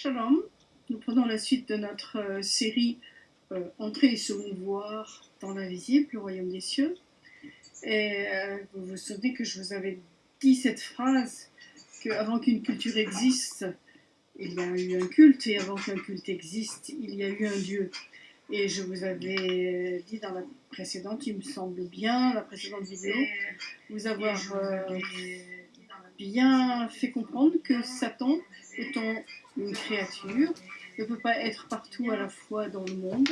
Shalom, nous prenons la suite de notre euh, série euh, Entrer et se mouvoir dans l'invisible, le royaume des cieux. Et euh, vous vous souvenez que je vous avais dit cette phrase qu'avant qu'une culture existe, il y a eu un culte, et avant qu'un culte existe, il y a eu un Dieu. Et je vous avais dit dans la précédente, il me semble bien, la précédente vidéo, vous avoir euh, bien fait comprendre que Satan, étant une créature, ne peut pas être partout à la fois dans le monde.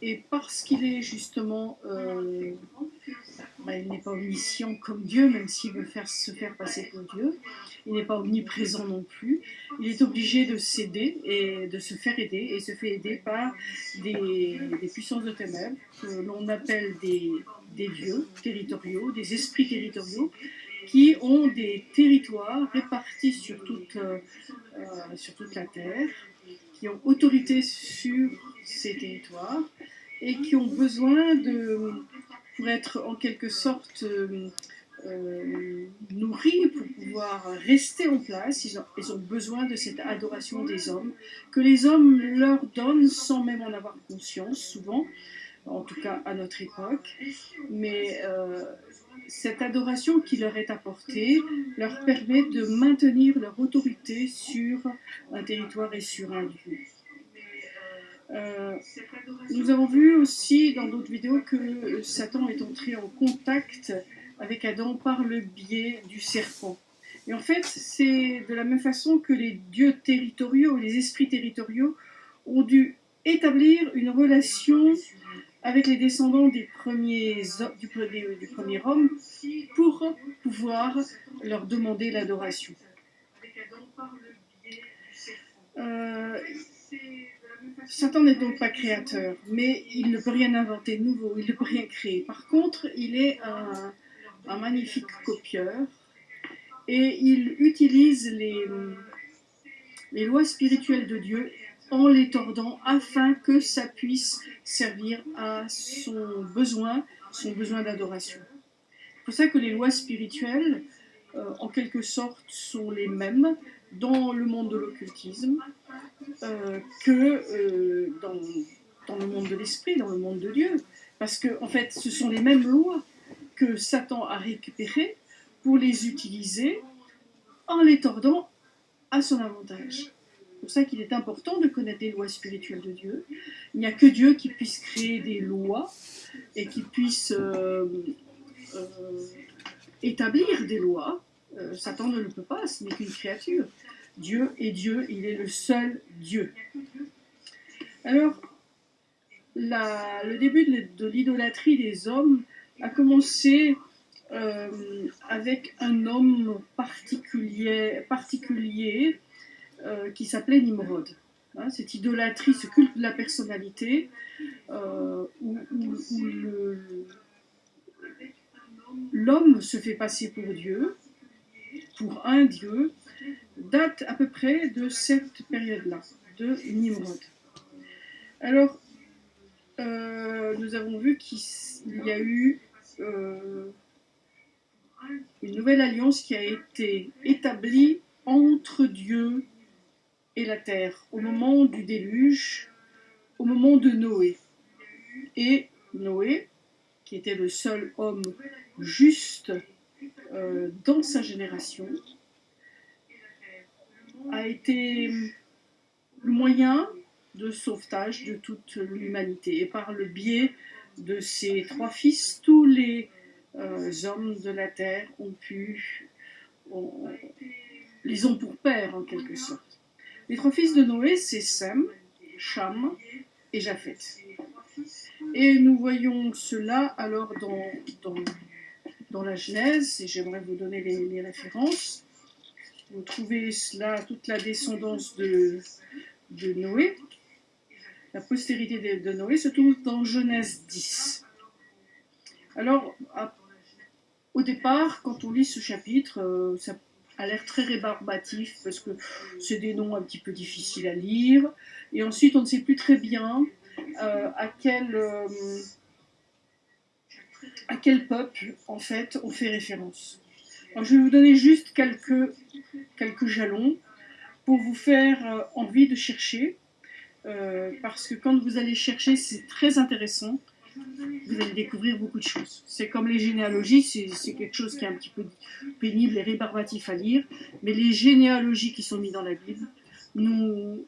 Et parce qu'il est justement, euh, bah, il n'est pas omniscient comme Dieu, même s'il veut faire, se faire passer pour Dieu, il n'est pas omniprésent non plus, il est obligé de s'aider et de se faire aider, et se fait aider par des, puissances de ténèbres, que l'on appelle des dieux territoriaux, des esprits territoriaux, qui ont des territoires répartis sur toute, euh, euh, sur toute la Terre, qui ont autorité sur ces territoires et qui ont besoin de, pour être en quelque sorte euh, nourris, pour pouvoir rester en place, ils ont, ils ont besoin de cette adoration des hommes, que les hommes leur donnent sans même en avoir conscience, souvent, en tout cas à notre époque. Mais cette adoration qui leur est apportée leur permet de maintenir leur autorité sur un territoire et sur un lieu. Euh, nous avons vu aussi dans d'autres vidéos que Satan est entré en contact avec Adam par le biais du serpent. Et en fait, c'est de la même façon que les dieux territoriaux, les esprits territoriaux, ont dû établir une relation avec les descendants des premiers, du, premier homme pour pouvoir leur demander l'adoration. Euh, Satan n'est donc pas créateur, mais il ne peut rien inventer de nouveau, il ne peut rien créer. Par contre, il est un, magnifique copieur et il utilise les lois spirituelles de Dieu en les tordant afin que ça puisse servir à son besoin, son besoin d'adoration. C'est pour ça que les lois spirituelles, euh, en quelque sorte, sont les mêmes dans le monde de l'occultisme euh, que euh, dans, dans, le monde de l'esprit, dans le monde de Dieu. Parce que, en fait, ce sont les mêmes lois que Satan a récupérées pour les utiliser en les tordant à son avantage. Pour ça qu'il est important de connaître les lois spirituelles de Dieu. Il n'y a que Dieu qui puisse créer des lois et qui puisse euh, euh, établir des lois. Euh, Satan ne le peut pas, ce n'est qu'une créature. Dieu est Dieu, il est le seul Dieu. Alors, le début de l'idolâtrie des hommes a commencé avec un homme particulier euh, qui s'appelait Nimrod. Hein, cette idolâtrie, ce culte de la personnalité, euh, où, l'homme se fait passer pour Dieu, pour un Dieu, date à peu près de cette période-là, de Nimrod. Alors, nous avons vu qu'il y a eu euh, une nouvelle alliance qui a été établie entre Dieu et la terre au moment du déluge, au moment de Noé. Et Noé, qui était le seul homme juste euh, dans sa génération, a été le moyen de sauvetage de toute l'humanité. Et par le biais de ses trois fils, tous les euh, hommes de la terre ont pu, les ont pour père en quelque sorte. Les trois fils de Noé, c'est Sem, Cham et Japheth. Et nous voyons cela alors dans, dans, dans la Genèse, et j'aimerais vous donner les, les, références. Vous trouvez cela, toute la descendance de, de Noé, la postérité de Noé se trouve dans Genèse 10. Alors, au départ, quand on lit ce chapitre, euh, ça a l'air très rébarbatif parce que c'est des noms un petit peu difficiles à lire. Et ensuite, on ne sait plus très bien euh, à quel euh, à quel peuple, en fait, on fait référence. Je vais vous donner juste quelques, quelques jalons pour vous faire euh, envie de chercher, parce que quand vous allez chercher, c'est très intéressant. Vous allez découvrir beaucoup de choses. C'est comme les généalogies, c'est quelque chose qui est un petit peu pénible et rébarbatif à lire, mais les généalogies qui sont mises dans la Bible nous,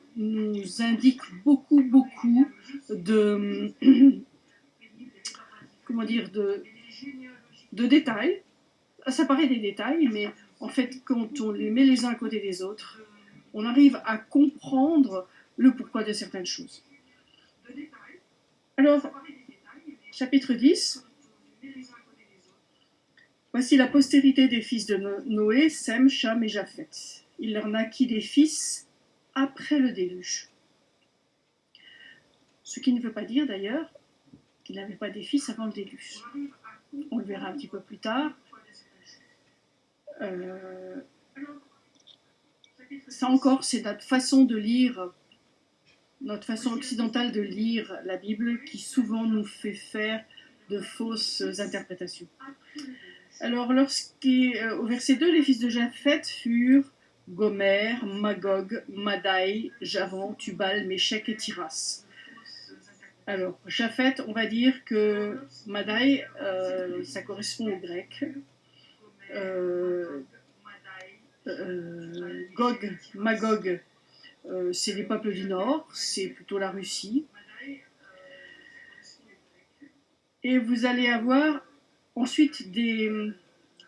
indiquent beaucoup, beaucoup de, comment dire, de, de détails. Ça paraît des détails, mais en fait, quand on les met les uns à côté des autres, on arrive à comprendre le pourquoi de certaines choses. Alors, chapitre 10. Voici la postérité des fils de Noé, Sem, Cham et Japheth. Il leur naquit des fils après le déluge. Ce qui ne veut pas dire d'ailleurs qu'il n'avait pas des fils avant le déluge. On le verra un petit peu plus tard. Euh, ça encore, c'est notre façon de lire, notre façon occidentale de lire la Bible qui souvent nous fait faire de fausses interprétations. Alors, lorsqu'au verset 2, les fils de Japheth furent Gomer, Magog, Madai, Javan, Tubal, Méchec et Tiras. Alors, Japheth, on va dire que Madai, euh, ça correspond au grec. Euh, euh, Gog, Magog, euh, c'est les peuples du Nord, c'est plutôt la Russie. Et vous allez avoir ensuite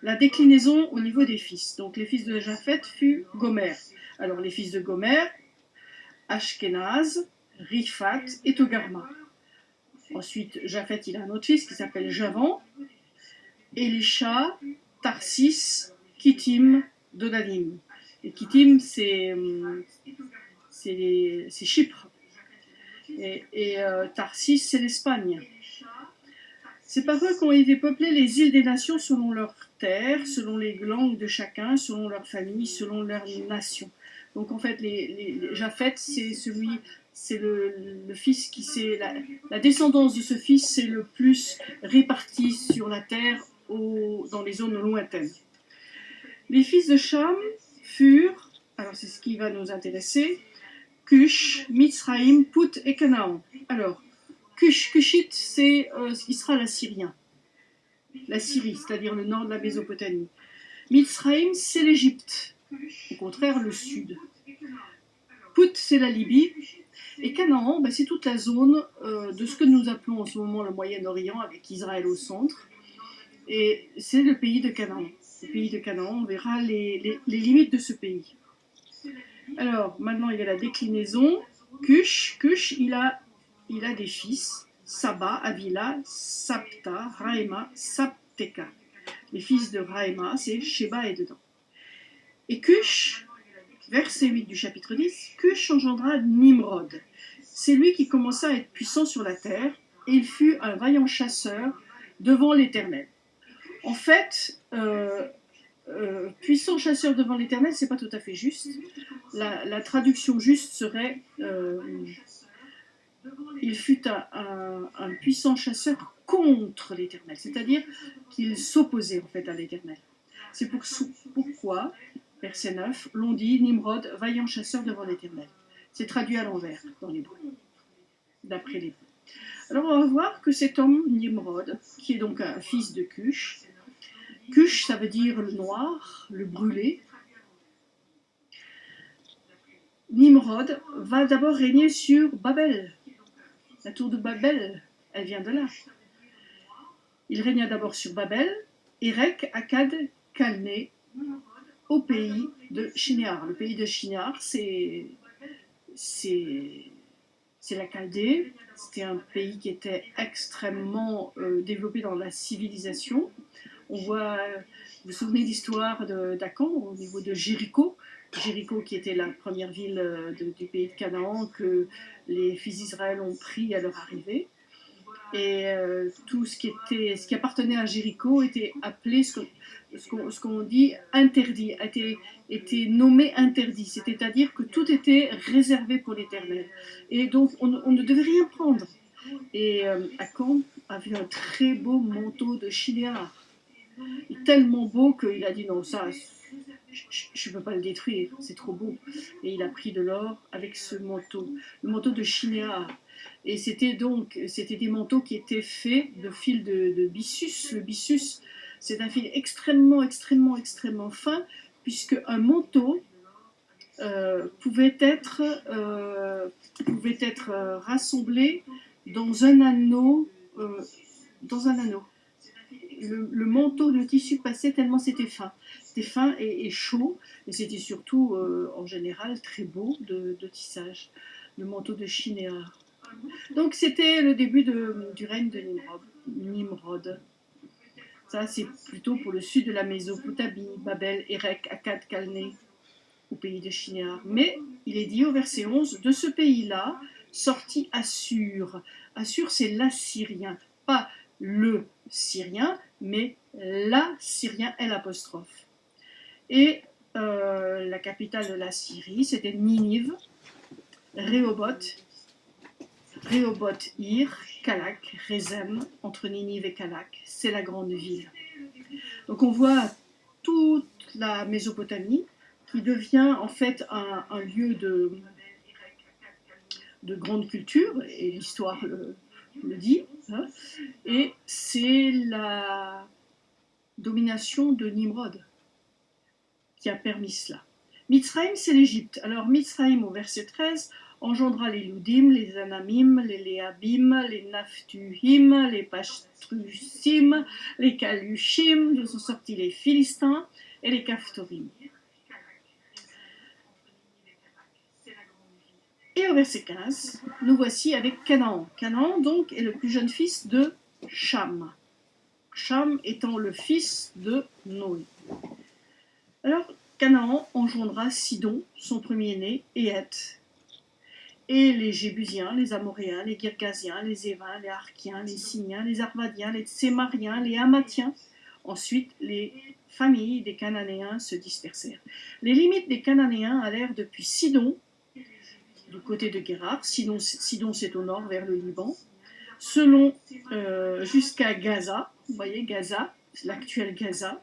la déclinaison au niveau des fils. Donc les fils de Japheth fut Gomer. Alors les fils de Gomer, Ashkenaz, Rifat et Togarma. Ensuite, Japheth, il a un autre fils qui s'appelle Javan, Elisha, Tarsis, Kittim, Dodanim. Et Kittim, c'est Chypre. Et, euh, Tarsis, c'est l'Espagne. C'est par eux qu'ont été peuplées les îles des nations selon leur terre, selon les langues de chacun, selon leur famille, selon leur nation. Donc en fait, les, Japheth, c'est celui, c'est le, fils qui c'est la, descendance de ce fils, c'est le plus réparti sur la terre dans les zones lointaines. Les fils de Cham furent, alors c'est ce qui va nous intéresser, Cush, Mitzraïm, Put et Canaan. Alors, Cush, Cushite, c'est euh, ce qui la Syrie, c'est-à-dire le nord de la Mésopotamie. Mitzraïm, c'est l'Égypte, au contraire le sud. Put, c'est la Libye. Et Canaan, ben, c'est toute la zone euh, de ce que nous appelons en ce moment le Moyen-Orient, avec Israël au centre. Et c'est le pays de Canaan le pays de Canaan, on verra les, limites de ce pays. Alors, maintenant, il y a la déclinaison. Cush, Cush, il a, il a des fils, Saba, Avila, Sapta, Raema, Sapteka. Les fils de Raema, c'est Sheba et dedans. Et Cush, verset 8 du chapitre 10, Cush engendra Nimrod. C'est lui qui commença à être puissant sur la terre, et il fut un vaillant chasseur devant l'Éternel. En fait, euh, euh, puissant chasseur devant l'Éternel, c'est pas tout à fait juste. La, traduction juste serait euh, il fut un, puissant chasseur contre l'Éternel, c'est-à-dire qu'il s'opposait en fait à l'Éternel. C'est pour, pourquoi, verset 9, l'on dit Nimrod, vaillant chasseur devant l'Éternel. C'est traduit à l'envers dans l'hébreu, d'après l'hébreu. Alors on va voir que cet homme, Nimrod, qui est donc un fils de Cush, Cush, ça veut dire le noir, le brûlé. Nimrod va d'abord régner sur Babel. La tour de Babel, elle vient de là. Il régna d'abord sur Babel, Erek, Akkad, Calné, au pays de Shinéar. Le pays de Shinéar, c'est c'est la Chaldée. C'était un pays qui était extrêmement euh, développé dans la civilisation. On voit, vous vous souvenez l'histoire d'Acan au niveau de Jéricho, Jéricho qui était la première ville euh, du pays de Canaan que les fils d'Israël ont pris à leur arrivée. Et euh, tout ce qui, était, ce qui appartenait à Jéricho était appelé ce qu'on dit interdit, était, était nommé interdit. C'est-à-dire que tout était réservé pour l'éternel. Et donc on, ne devait rien prendre. Et euh, Akan avait un très beau manteau de chinéar tellement beau qu'il a dit non, ça, je ne peux pas le détruire, c'est trop beau. Et il a pris de l'or avec ce manteau, le manteau de Chinéar. Et c'était donc, c'était des manteaux qui étaient faits de fil de, de byssus. Le byssus, c'est un fil extrêmement, extrêmement, extrêmement fin, puisque un manteau euh, pouvait être, euh, pouvait être euh, rassemblé dans un anneau, dans un anneau. Le, manteau, le tissu passait tellement c'était fin. C'était fin et, chaud, et c'était surtout, en général, très beau de, tissage. Le manteau de Chinéar. Donc c'était le début du règne de Nimrod. Nimrod. Ça, c'est plutôt pour le sud de la Mésopotamie, Babel, Erech, Akkad, Calné au pays de Shinéar. Mais il est dit au verset 11, de ce pays-là sortit Assur. Assur, c'est l'Assyrien, pas le Syrien, mais l'Assyrien, l'apostrophe. Et euh, la capitale de la Syrie, c'était Ninive, Rehoboth, Rehoboth, Ir, Kalak, Rezem, entre Ninive et Kalak, c'est la grande ville. Donc on voit toute la Mésopotamie, qui devient en fait un, lieu de, de grande culture, et l'histoire dit, hein. et c'est la domination de Nimrod qui a permis cela. Mitzrayim, c'est l'Égypte. Alors Mitzrayim, au verset 13, engendra les Ludim, les Anamim, les Léabim, les Naftuhim, les Pachtrusim, les Kalushim, d'où sont sortis les Philistins, et les Kaftorim. Et au verset 15, nous voici avec Canaan. Canaan, donc, est le plus jeune fils de Cham. Cham étant le fils de Noé. Alors, Canaan engendra Sidon, son premier-né, et Heth. Et les Jébusiens, les Amoréens, les Girgasiens, les Évins, les Arkiens, les Siniens, les Arvadiens, les Tsémariens, les Hamathiens. Ensuite, les familles des Cananéens se dispersèrent. Les limites des Cananéens allèrent depuis Sidon du côté de Guérard, Sidon, c'est au nord vers le Liban, selon euh, jusqu'à Gaza, vous voyez Gaza, l'actuel Gaza,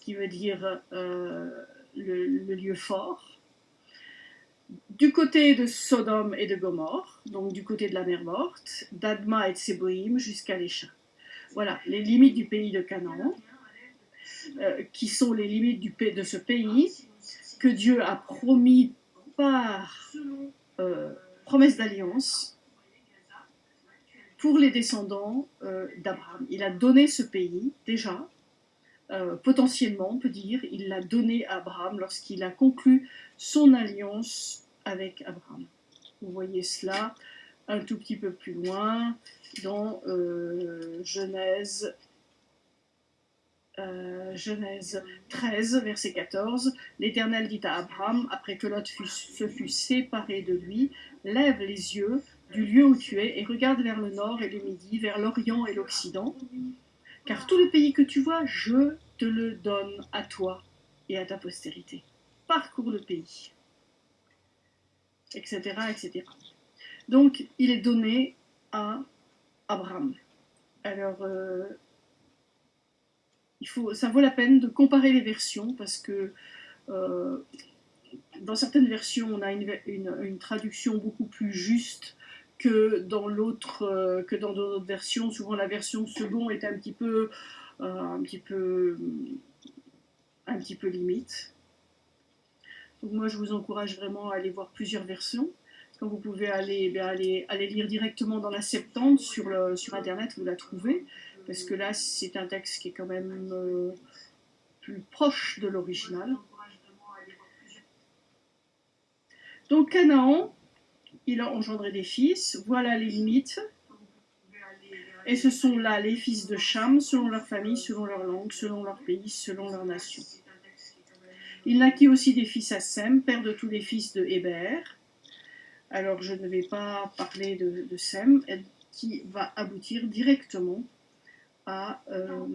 qui veut dire euh, le, lieu fort, du côté de Sodome et de Gomorre, donc du côté de la mer Morte, d'Adma et de Séboïm jusqu'à l'Écha. Voilà les limites du pays de Canaan, euh, qui sont les limites de ce pays que Dieu a promis par euh, promesse d'alliance pour les descendants euh, d'Abraham. Il a donné ce pays déjà, euh, potentiellement on peut dire, il l'a donné à Abraham lorsqu'il a conclu son alliance avec Abraham. Vous voyez cela un tout petit peu plus loin dans Genèse euh, Genèse 13, verset 14, l'Éternel dit à Abraham, après que Lot se fut séparé de lui, lève les yeux du lieu où tu es et regarde vers le nord et le midi, vers l'orient et l'occident, car tout le pays que tu vois, je te le donne à toi et à ta postérité. Parcours le pays, etc., etc. Donc, il est donné à Abraham. Alors, euh, ça vaut la peine de comparer les versions parce que euh, dans certaines versions, on a une, traduction beaucoup plus juste que dans l'autre, euh, que dans d'autres versions. Souvent, la version second est un petit peu, euh, un petit peu, un petit peu limite. Donc moi, je vous encourage vraiment à aller voir plusieurs versions. Quand vous pouvez aller, eh aller, aller, lire directement dans la Septante sur, le, sur Internet, vous la trouvez parce que là, c'est un texte qui est quand même euh, plus proche de l'original. Donc Canaan, il a engendré des fils, voilà les limites. Et ce sont là les fils de Cham, selon leur famille, selon leur langue, selon leur pays, selon leur nation. Il naquit aussi des fils à Sem, père de tous les fils de Héber. Alors je ne vais pas parler de, de Sem, qui va aboutir directement à, euh,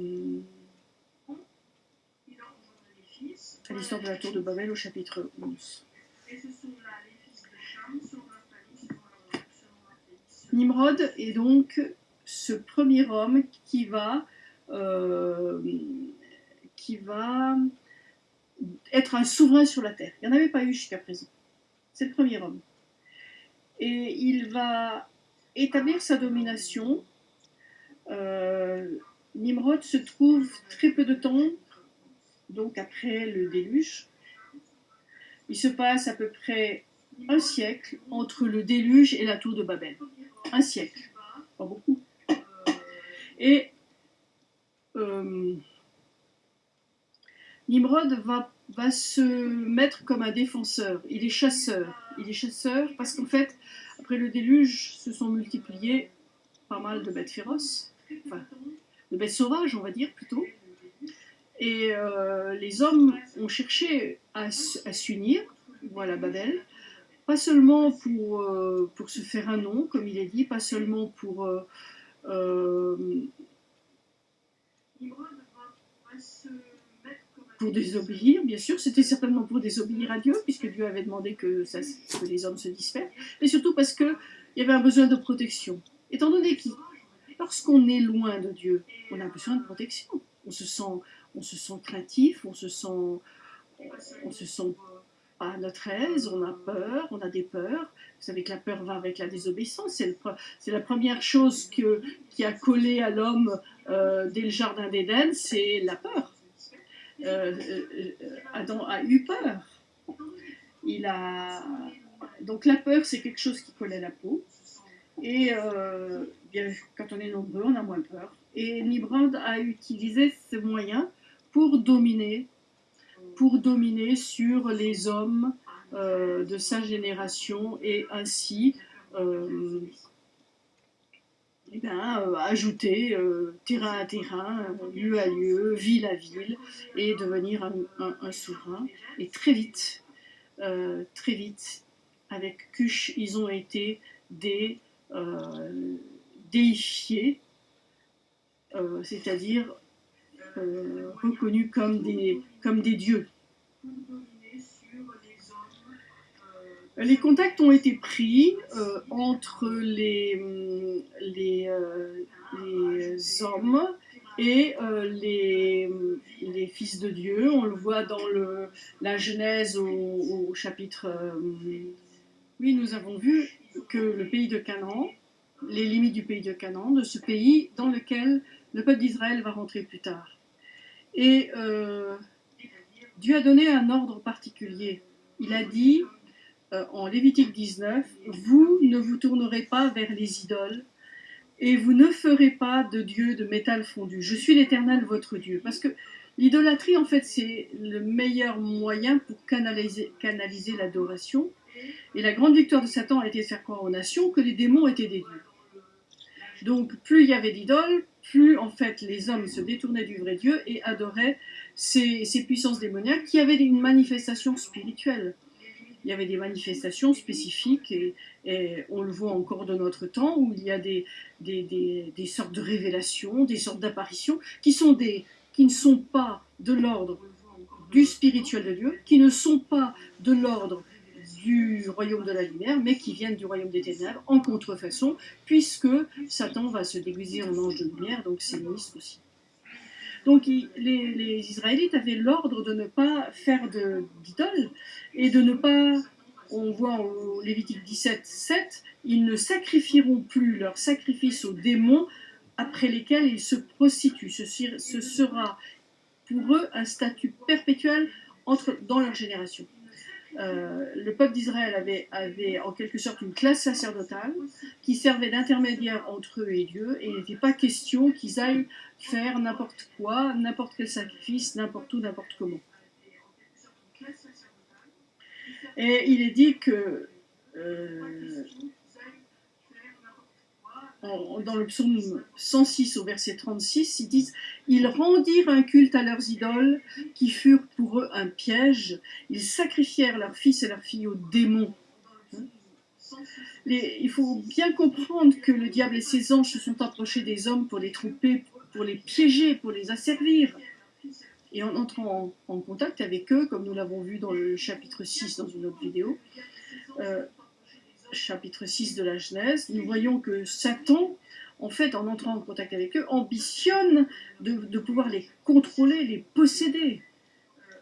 l'histoire de la tour de Babel au chapitre 11. Nimrod est donc ce premier homme qui va, euh, qui va être un souverain sur la terre. Il n'y en avait pas eu jusqu'à présent. C'est le premier homme. Et il va établir sa domination. Euh, Nimrod se trouve très peu de temps, donc après le déluge. Il se passe à peu près un siècle entre le déluge et la tour de Babel. Un siècle, pas beaucoup. Et euh, Nimrod va, va, se mettre comme un défenseur. Il est chasseur. Il est chasseur parce qu'en fait, après le déluge, se sont multipliés pas mal de bêtes féroces, enfin, de bêtes sauvages, on va dire plutôt. Et euh, les hommes ont cherché à, à s'unir, voilà Babel, pas seulement pour, euh, pour se faire un nom, comme il est dit, pas seulement pour euh, pour désobéir, bien sûr, c'était certainement pour désobéir à Dieu, puisque Dieu avait demandé que, que les hommes se dispersent, mais surtout parce qu'il y avait un besoin de protection. Étant donné que lorsqu'on est loin de Dieu, on a besoin de protection. On se sent, on se sent craintif, on se sent, on se sent à notre aise, on a peur, on a des peurs. Vous savez que la peur va avec la désobéissance. C'est la première chose qui a collé à l'homme euh, dès le jardin d'Éden, c'est la peur. Euh, euh, Adam a eu peur. Il a... Donc la peur, c'est quelque chose qui colle à la peau. Et bien, quand on est nombreux, on a moins peur. Et Nimrod a utilisé ce moyens pour dominer pour dominer sur les hommes euh, de sa génération et ainsi euh, eh euh, ajouter terrain à terrain, lieu à lieu, ville à ville et devenir un, souverain. Et très vite, très vite, avec Cush, ils ont été des déifiés, c'est-à-dire euh, reconnus comme des, comme des dieux. Les contacts ont été pris euh, entre les, euh, hommes et les, fils de Dieu. On le voit dans le, la Genèse au chapitre... oui, nous avons vu que le pays de Canaan, les limites du pays de Canaan, de ce pays dans lequel le peuple d'Israël va rentrer plus tard. Et euh, Dieu a donné un ordre particulier. Il a dit euh, en Lévitique 19, vous ne vous tournerez pas vers les idoles et vous ne ferez pas de Dieu de métal fondu. Je suis l'Éternel, votre Dieu. Parce que l'idolâtrie, en fait, c'est le meilleur moyen pour canaliser, canaliser l'adoration. Et la grande victoire de Satan a été de faire croire aux nations que les démons étaient des dieux. Donc plus il y avait d'idoles, plus en fait les hommes se détournaient du vrai Dieu et adoraient ces, puissances démoniaques qui avaient une manifestation spirituelle. Il y avait des manifestations spécifiques et, on le voit encore de notre temps où il y a des, sortes de révélations, des sortes d'apparitions qui ne sont pas de l'ordre du spirituel de Dieu, qui ne sont pas de l'ordre du royaume de la lumière, mais qui viennent du royaume des ténèbres en contrefaçon, puisque Satan va se déguiser en ange de lumière, donc c'est ministre aussi. Donc les, Israélites avaient l'ordre de ne pas faire d'idoles et de ne pas, on voit au Lévitique 17, 7, ils ne sacrifieront plus leur sacrifice aux démons après lesquels ils se prostituent. Ce, ce sera pour eux un statut perpétuel entre, dans leur génération. Euh, le peuple d'Israël avait, en quelque sorte une classe sacerdotale qui servait d'intermédiaire entre eux et Dieu, et il n'était pas question qu'ils aillent faire n'importe quoi, n'importe quel sacrifice, n'importe où, n'importe comment. Et il est dit que euh, dans le psaume 106 au verset 36, ils disent Ils rendirent un culte à leurs idoles qui furent pour eux un piège. Ils sacrifièrent leurs fils et leurs filles aux démons. il faut bien comprendre que le diable et ses anges se sont approchés des hommes pour les tromper, pour les piéger, pour les asservir. Et en entrant en, contact avec eux, comme nous l'avons vu dans le chapitre 6 dans une autre vidéo, euh, chapitre 6 de la Genèse, nous voyons que Satan, en fait, en entrant en contact avec eux, ambitionne de, pouvoir les contrôler, les posséder.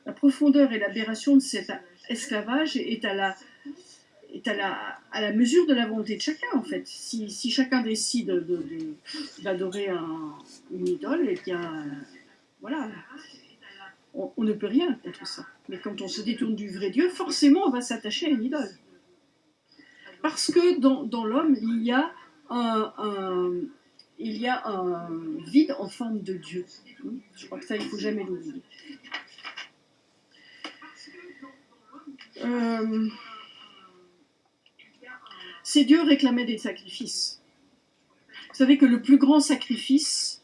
la profondeur et l'aberration de cet esclavage est à la, mesure de la volonté de chacun, en fait. Si, chacun décide d'adorer une idole, eh bien, voilà, on, ne peut rien contre ça. Mais quand on se détourne du vrai Dieu, forcément, on va s'attacher à une idole. Parce que dans, l'homme, il y a un, il y a un vide en forme de Dieu. Je crois que ça, il ne faut jamais l'oublier. Euh, ces dieux réclamaient des sacrifices. Vous savez que le plus grand sacrifice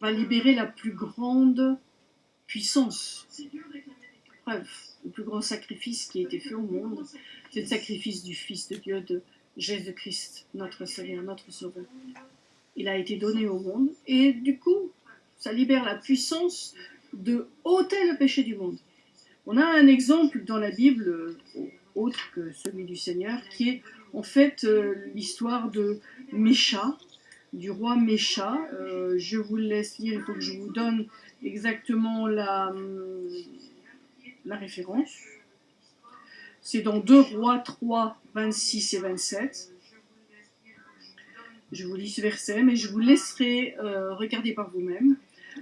va libérer la plus grande puissance. Bref, le plus grand sacrifice qui a été fait au monde, c'est le sacrifice du Fils de Dieu, de Jésus-Christ, notre Seigneur, notre Sauveur. Il a été donné au monde et du coup, ça libère la puissance de ôter le péché du monde. On a un exemple dans la Bible, euh, autre que celui du Seigneur, qui est en fait euh, l'histoire de Mécha, du roi Mécha. Euh, je vous laisse lire, il faut que je vous donne exactement la, hum, la référence. C'est dans 2 Rois 3, 26 et 27. Je vous lis ce verset, mais je vous laisserai regarder par vous-même.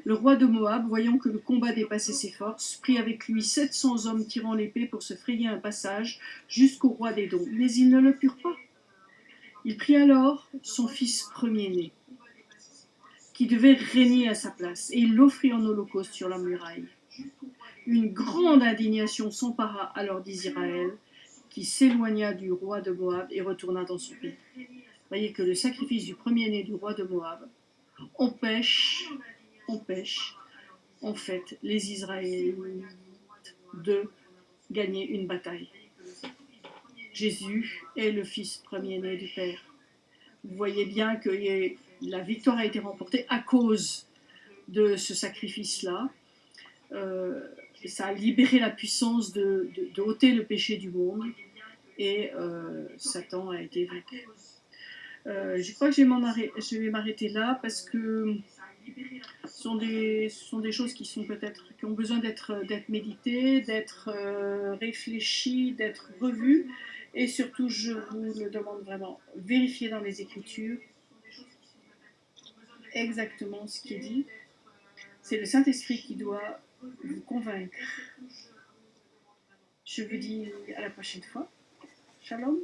Le roi de Moab, voyant que le combat dépassait ses forces, prit avec lui 700 hommes tirant l'épée pour se frayer un passage jusqu'au roi des dons. Mais ils ne le purent pas. Il prit alors son fils premier-né, qui devait régner à sa place, et il l'offrit en holocauste sur la muraille. Une grande indignation s'empara alors d'Israël, qui s'éloigna du roi de Moab et retourna dans son pays. Voyez que le sacrifice du premier-né du roi de Moab empêche empêche en fait les Israélites de gagner une bataille. Jésus est le fils premier-né du Père. Vous voyez bien que la victoire a été remportée à cause de ce sacrifice-là. Euh, ça a libéré la puissance de, ôter le péché du monde et euh, Satan a été vaincu. Euh, je crois que je vais m'arrêter là parce que sont des, sont des choses qui sont peut-être qui ont besoin d'être méditées, d'être euh, réfléchies, d'être revues. Et surtout, je vous le demande vraiment, vérifiez dans les Écritures exactement ce qui est dit. C'est le Saint-Esprit qui doit vous convaincre. Je vous dis à la prochaine fois. Shalom.